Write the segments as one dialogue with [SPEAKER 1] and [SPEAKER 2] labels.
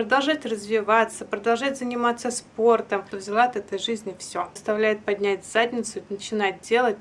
[SPEAKER 1] продолжать развиваться, продолжать заниматься спортом. Взяла от этой жизни все. Заставляет поднять задницу, начинать делать.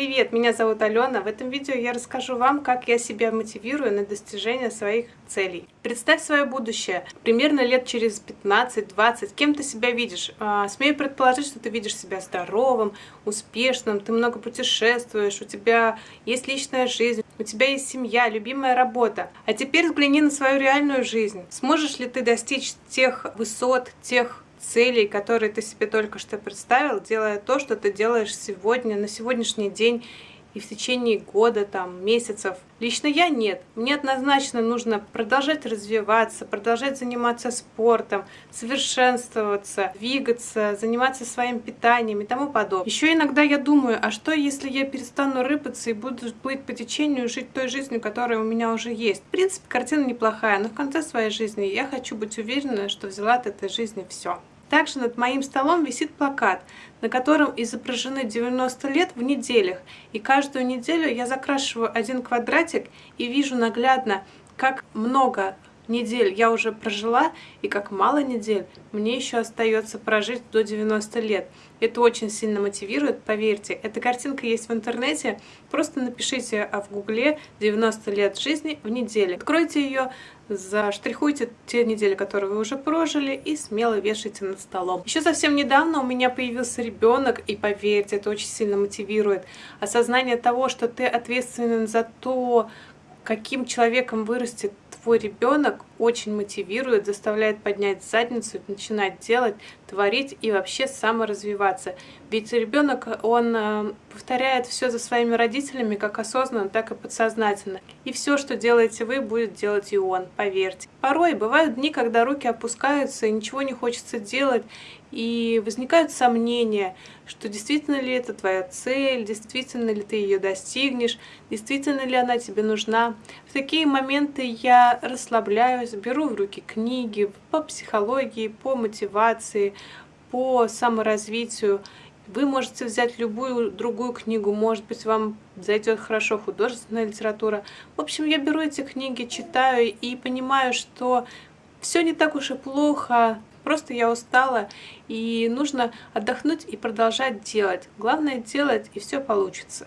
[SPEAKER 1] Привет, меня зовут Алена. В этом видео я расскажу вам, как я себя мотивирую на достижение своих целей. Представь свое будущее. Примерно лет через 15-20. Кем ты себя видишь? А, смею предположить, что ты видишь себя здоровым, успешным, ты много путешествуешь, у тебя есть личная жизнь, у тебя есть семья, любимая работа. А теперь взгляни на свою реальную жизнь. Сможешь ли ты достичь тех высот, тех целей, которые ты себе только что представил, делая то, что ты делаешь сегодня, на сегодняшний день и в течение года, там, месяцев. Лично я нет. Мне однозначно нужно продолжать развиваться, продолжать заниматься спортом, совершенствоваться, двигаться, заниматься своим питанием и тому подобное. Еще иногда я думаю, а что если я перестану рыпаться и буду плыть по течению, жить той жизнью, которая у меня уже есть? В принципе, картина неплохая, но в конце своей жизни я хочу быть уверена, что взяла от этой жизни все. Также над моим столом висит плакат, на котором изображены 90 лет в неделях. И каждую неделю я закрашиваю один квадратик и вижу наглядно, как много недель я уже прожила, и как мало недель мне еще остается прожить до 90 лет. Это очень сильно мотивирует, поверьте. Эта картинка есть в интернете. Просто напишите а в гугле 90 лет жизни в неделе. Откройте ее, заштрихуйте те недели, которые вы уже прожили, и смело вешайте над столом. Еще совсем недавно у меня появился ребенок, и поверьте, это очень сильно мотивирует. Осознание того, что ты ответственен за то, каким человеком вырастет твой ребенок очень мотивирует, заставляет поднять задницу, начинать делать, творить и вообще саморазвиваться. Ведь ребенок, он э, повторяет все за своими родителями, как осознанно, так и подсознательно. И все, что делаете вы, будет делать и он, поверьте. Порой бывают дни, когда руки опускаются и ничего не хочется делать, и возникают сомнения, что действительно ли это твоя цель, действительно ли ты ее достигнешь, действительно ли она тебе нужна. В такие моменты я расслабляюсь, беру в руки книги по психологии, по мотивации, по саморазвитию. Вы можете взять любую другую книгу, может быть, вам зайдет хорошо художественная литература. В общем, я беру эти книги, читаю и понимаю, что все не так уж и плохо, Просто я устала, и нужно отдохнуть и продолжать делать. Главное делать, и все получится.